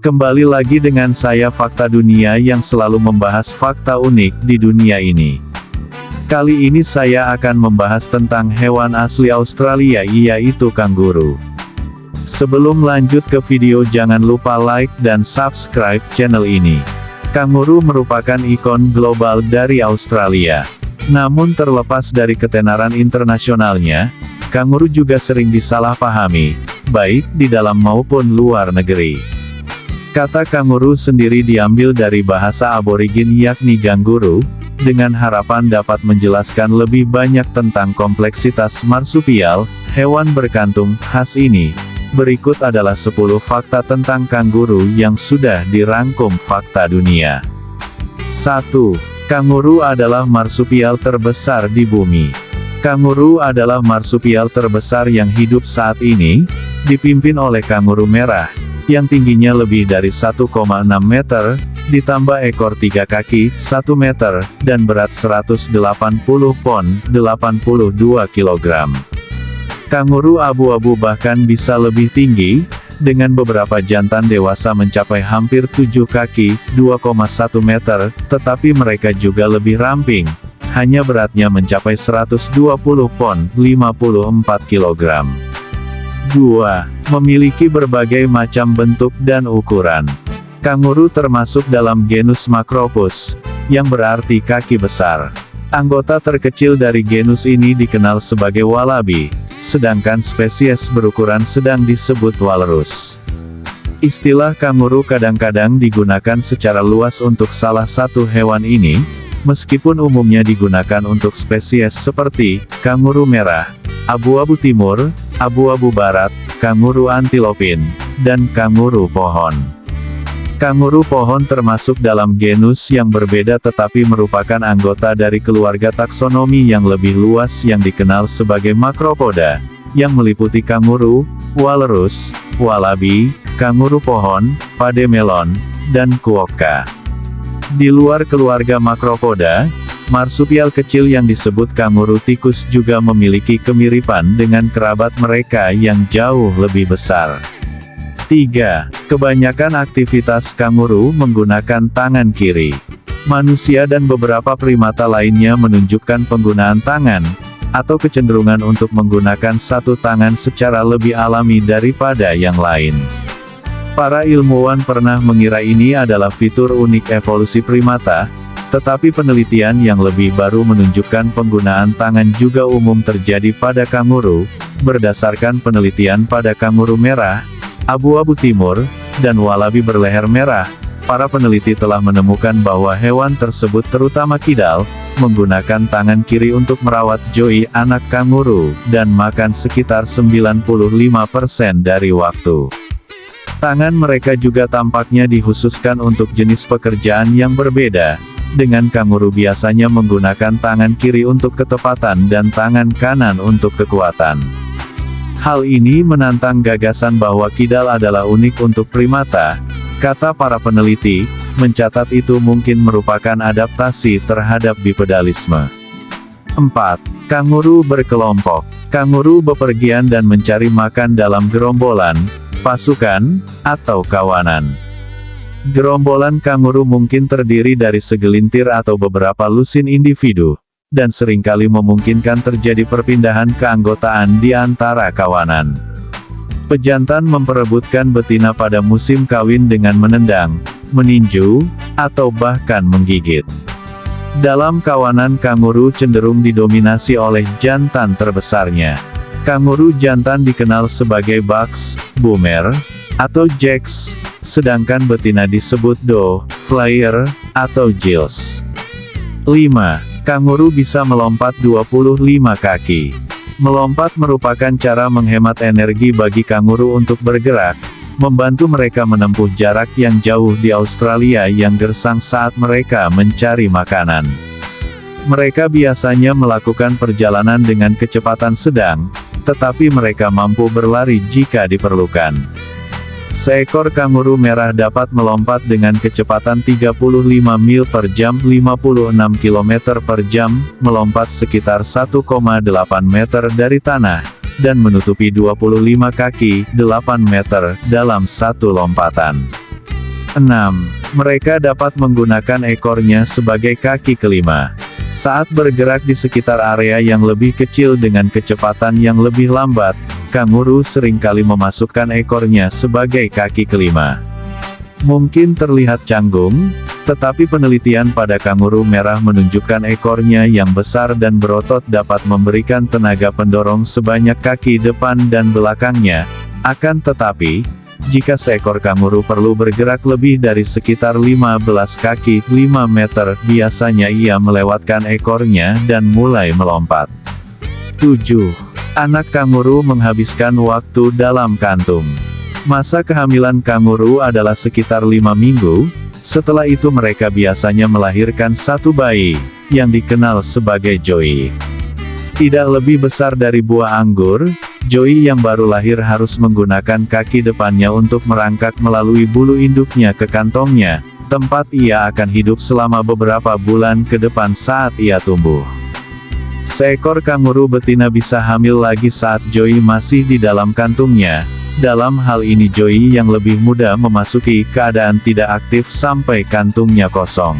Kembali lagi dengan saya Fakta Dunia yang selalu membahas fakta unik di dunia ini. Kali ini saya akan membahas tentang hewan asli Australia yaitu kanguru. Sebelum lanjut ke video jangan lupa like dan subscribe channel ini. Kanguru merupakan ikon global dari Australia. Namun terlepas dari ketenaran internasionalnya, kanguru juga sering disalahpahami, baik di dalam maupun luar negeri. Kata kanguru sendiri diambil dari bahasa aborigin yakni ganguru, dengan harapan dapat menjelaskan lebih banyak tentang kompleksitas marsupial, hewan berkantung, khas ini. Berikut adalah 10 fakta tentang kanguru yang sudah dirangkum fakta dunia. 1. Kanguru adalah marsupial terbesar di bumi. Kanguru adalah marsupial terbesar yang hidup saat ini, dipimpin oleh kanguru merah, yang tingginya lebih dari 1,6 meter, ditambah ekor tiga kaki, 1 meter, dan berat 180 pon, 82 kg. Kanguru abu-abu bahkan bisa lebih tinggi, dengan beberapa jantan dewasa mencapai hampir 7 kaki, 2,1 meter, tetapi mereka juga lebih ramping, hanya beratnya mencapai 120 pon, 54 kg. 2 memiliki berbagai macam bentuk dan ukuran. Kanguru termasuk dalam genus Macropus, yang berarti kaki besar. Anggota terkecil dari genus ini dikenal sebagai wallaby, sedangkan spesies berukuran sedang disebut walrus. Istilah kanguru kadang-kadang digunakan secara luas untuk salah satu hewan ini, meskipun umumnya digunakan untuk spesies seperti kanguru merah, abu-abu timur, abu-abu barat, kanguru antilopin, dan kanguru pohon. Kanguru pohon termasuk dalam genus yang berbeda tetapi merupakan anggota dari keluarga taksonomi yang lebih luas yang dikenal sebagai makropoda, yang meliputi kanguru, walrus, wallaby, kanguru pohon, pademelon, dan kuokka. Di luar keluarga makropoda, Marsupial kecil yang disebut kanguru tikus juga memiliki kemiripan dengan kerabat mereka yang jauh lebih besar. 3. Kebanyakan aktivitas kanguru menggunakan tangan kiri. Manusia dan beberapa primata lainnya menunjukkan penggunaan tangan, atau kecenderungan untuk menggunakan satu tangan secara lebih alami daripada yang lain. Para ilmuwan pernah mengira ini adalah fitur unik evolusi primata, tetapi penelitian yang lebih baru menunjukkan penggunaan tangan juga umum terjadi pada kanguru, berdasarkan penelitian pada kanguru merah, abu-abu timur, dan wallaby berleher merah, para peneliti telah menemukan bahwa hewan tersebut terutama kidal, menggunakan tangan kiri untuk merawat Joey anak kanguru, dan makan sekitar 95% dari waktu. Tangan mereka juga tampaknya dikhususkan untuk jenis pekerjaan yang berbeda, dengan kanguru biasanya menggunakan tangan kiri untuk ketepatan dan tangan kanan untuk kekuatan. Hal ini menantang gagasan bahwa kidal adalah unik untuk primata, kata para peneliti, mencatat itu mungkin merupakan adaptasi terhadap bipedalisme. 4. Kanguru berkelompok. Kanguru bepergian dan mencari makan dalam gerombolan, pasukan, atau kawanan. Gerombolan kanguru mungkin terdiri dari segelintir atau beberapa lusin individu, dan sering kali memungkinkan terjadi perpindahan keanggotaan di antara kawanan. Pejantan memperebutkan betina pada musim kawin dengan menendang, meninju, atau bahkan menggigit. Dalam kawanan kanguru cenderung didominasi oleh jantan terbesarnya. Kanguru jantan dikenal sebagai bucks, boomer, atau jacks, sedangkan betina disebut do, flyer, atau gills. 5. Kanguru bisa melompat 25 kaki. Melompat merupakan cara menghemat energi bagi kanguru untuk bergerak, membantu mereka menempuh jarak yang jauh di Australia yang gersang saat mereka mencari makanan. Mereka biasanya melakukan perjalanan dengan kecepatan sedang, tetapi mereka mampu berlari jika diperlukan. Seekor kanguru merah dapat melompat dengan kecepatan 35 mil per jam 56 km per jam, melompat sekitar 1,8 meter dari tanah, dan menutupi 25 kaki 8 meter dalam satu lompatan. 6. Mereka dapat menggunakan ekornya sebagai kaki kelima. Saat bergerak di sekitar area yang lebih kecil dengan kecepatan yang lebih lambat, kanguru sering kali memasukkan ekornya sebagai kaki kelima. Mungkin terlihat canggung, tetapi penelitian pada kanguru merah menunjukkan ekornya yang besar dan berotot dapat memberikan tenaga pendorong sebanyak kaki depan dan belakangnya. Akan tetapi, jika seekor kanguru perlu bergerak lebih dari sekitar 15 kaki 5 meter, biasanya ia melewatkan ekornya dan mulai melompat. 7. Anak kanguru menghabiskan waktu dalam kantung. Masa kehamilan kanguru adalah sekitar 5 minggu, setelah itu mereka biasanya melahirkan satu bayi, yang dikenal sebagai joey. Tidak lebih besar dari buah anggur, Joey yang baru lahir harus menggunakan kaki depannya untuk merangkak melalui bulu induknya ke kantongnya, tempat ia akan hidup selama beberapa bulan ke depan saat ia tumbuh. Seekor kanguru betina bisa hamil lagi saat Joey masih di dalam kantungnya. Dalam hal ini Joey yang lebih muda memasuki keadaan tidak aktif sampai kantungnya kosong.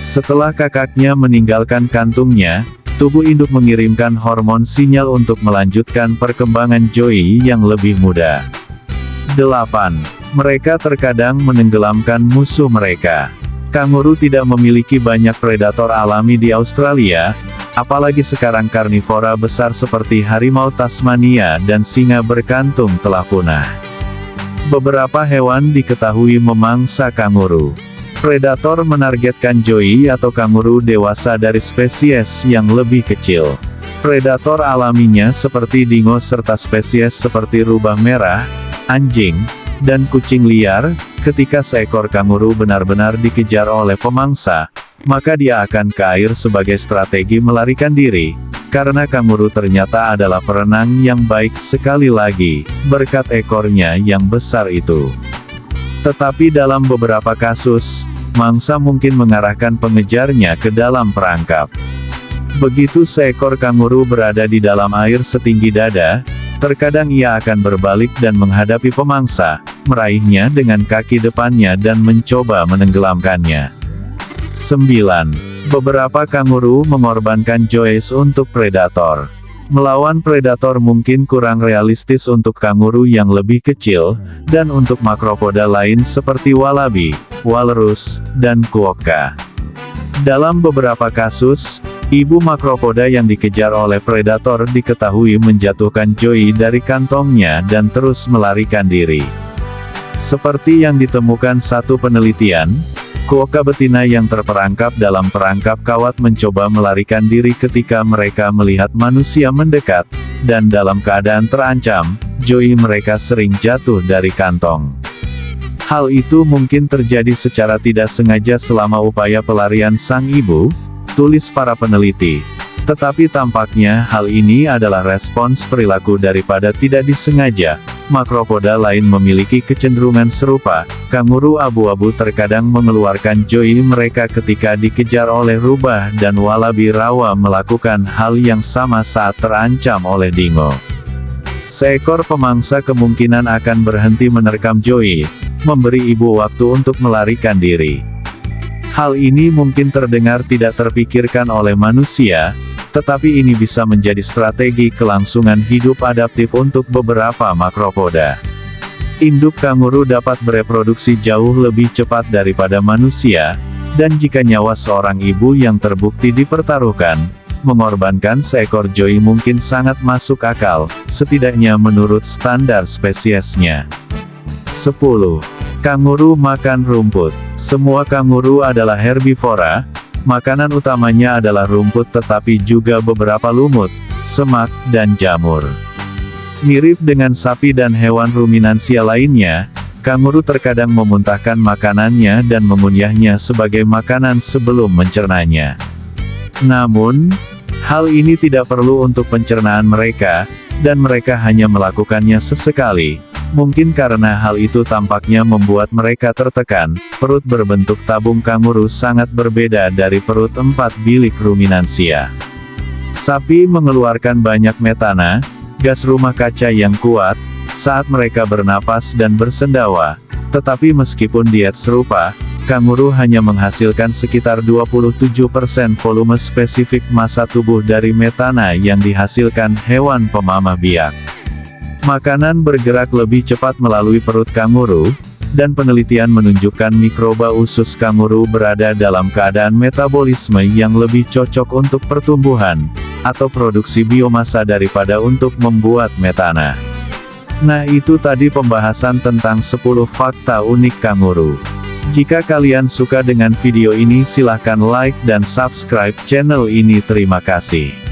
Setelah kakaknya meninggalkan kantungnya, tubuh induk mengirimkan hormon sinyal untuk melanjutkan perkembangan Joey yang lebih muda. 8. Mereka terkadang menenggelamkan musuh mereka. Kanguru tidak memiliki banyak predator alami di Australia, apalagi sekarang karnivora besar seperti harimau Tasmania dan singa berkantung telah punah. Beberapa hewan diketahui memangsa kanguru. Predator menargetkan joey atau kanguru dewasa dari spesies yang lebih kecil. Predator alaminya seperti dingo serta spesies seperti rubah merah, anjing, dan kucing liar, ketika seekor kanguru benar-benar dikejar oleh pemangsa, maka dia akan ke air sebagai strategi melarikan diri, karena kanguru ternyata adalah perenang yang baik sekali lagi, berkat ekornya yang besar itu. Tetapi dalam beberapa kasus, mangsa mungkin mengarahkan pengejarnya ke dalam perangkap. Begitu seekor kanguru berada di dalam air setinggi dada, terkadang ia akan berbalik dan menghadapi pemangsa, meraihnya dengan kaki depannya dan mencoba menenggelamkannya. 9. Beberapa kanguru mengorbankan Joyce untuk predator. Melawan predator mungkin kurang realistis untuk kanguru yang lebih kecil, dan untuk makropoda lain seperti wallaby, walrus, dan quokka. Dalam beberapa kasus, ibu makropoda yang dikejar oleh predator diketahui menjatuhkan Joey dari kantongnya dan terus melarikan diri. Seperti yang ditemukan satu penelitian, Kuoka betina yang terperangkap dalam perangkap kawat mencoba melarikan diri ketika mereka melihat manusia mendekat, dan dalam keadaan terancam, Joey mereka sering jatuh dari kantong. Hal itu mungkin terjadi secara tidak sengaja selama upaya pelarian sang ibu, tulis para peneliti. Tetapi tampaknya hal ini adalah respons perilaku daripada tidak disengaja. Makropoda lain memiliki kecenderungan serupa, kanguru abu-abu terkadang mengeluarkan joy mereka ketika dikejar oleh rubah dan walabi rawa melakukan hal yang sama saat terancam oleh dingo. Seekor pemangsa kemungkinan akan berhenti menerkam joy, memberi ibu waktu untuk melarikan diri. Hal ini mungkin terdengar tidak terpikirkan oleh manusia, tetapi ini bisa menjadi strategi kelangsungan hidup adaptif untuk beberapa makropoda. Induk kanguru dapat bereproduksi jauh lebih cepat daripada manusia, dan jika nyawa seorang ibu yang terbukti dipertaruhkan, mengorbankan seekor joey mungkin sangat masuk akal, setidaknya menurut standar spesiesnya. 10. Kanguru makan rumput. Semua kanguru adalah herbivora, Makanan utamanya adalah rumput tetapi juga beberapa lumut, semak, dan jamur. Mirip dengan sapi dan hewan ruminansia lainnya, kanguru terkadang memuntahkan makanannya dan mengunyahnya sebagai makanan sebelum mencernanya. Namun, hal ini tidak perlu untuk pencernaan mereka, dan mereka hanya melakukannya sesekali, Mungkin karena hal itu tampaknya membuat mereka tertekan, perut berbentuk tabung kanguru sangat berbeda dari perut empat bilik ruminansia. Sapi mengeluarkan banyak metana, gas rumah kaca yang kuat, saat mereka bernapas dan bersendawa, Tetapi meskipun diet serupa, kanguru hanya menghasilkan sekitar 27% volume spesifik massa tubuh dari metana yang dihasilkan hewan pemamah biak. Makanan bergerak lebih cepat melalui perut kanguru, dan penelitian menunjukkan mikroba usus kanguru berada dalam keadaan metabolisme yang lebih cocok untuk pertumbuhan, atau produksi biomasa daripada untuk membuat metana. Nah itu tadi pembahasan tentang 10 fakta unik kanguru. Jika kalian suka dengan video ini silahkan like dan subscribe channel ini terima kasih.